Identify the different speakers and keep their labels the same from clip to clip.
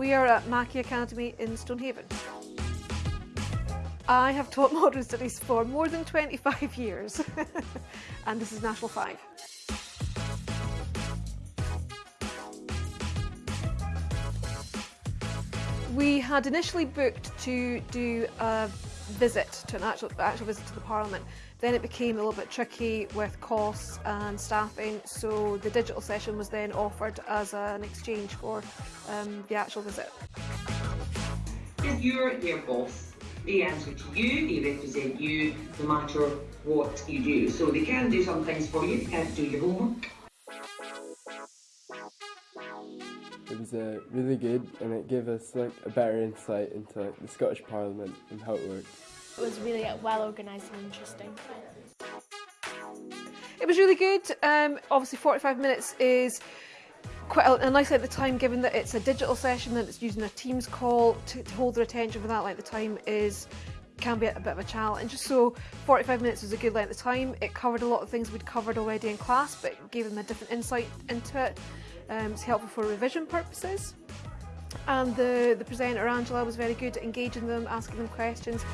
Speaker 1: We are at Mackie Academy in Stonehaven. I have taught modern studies for more than 25 years and this is National 5. We had initially booked to do a visit, to an actual, actual visit to the Parliament. Then it became a little bit tricky with costs and staffing, so the digital session was then offered as an exchange for um, the actual visit.
Speaker 2: If you're their boss, they answer to you, they represent you no matter what you do. So they can do some things for you, they can't do your homework.
Speaker 3: Was uh, really good and it gave us like a better insight into like, the Scottish Parliament and how it works.
Speaker 4: It was really uh, well organised and interesting.
Speaker 1: It was really good. Um, obviously 45 minutes is quite a, a nice length of time given that it's a digital session and it's using a Teams call to, to hold their attention for that length of time is can be a, bit of a challenge. So 45 minutes was a good length of time. It covered a lot of things we'd covered already in class but gave them a different insight into it. Um, it's helpful for revision purposes. And the, the presenter, Angela, was very good at engaging them, asking them questions.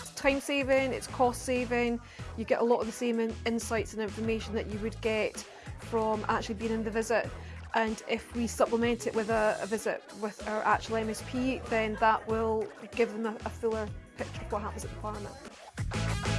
Speaker 1: It's time saving, it's cost saving, you get a lot of the same in insights and information that you would get from actually being in the visit and if we supplement it with a, a visit with uh, our actual MSP then that will give them a, a fuller picture of what happens at the farm.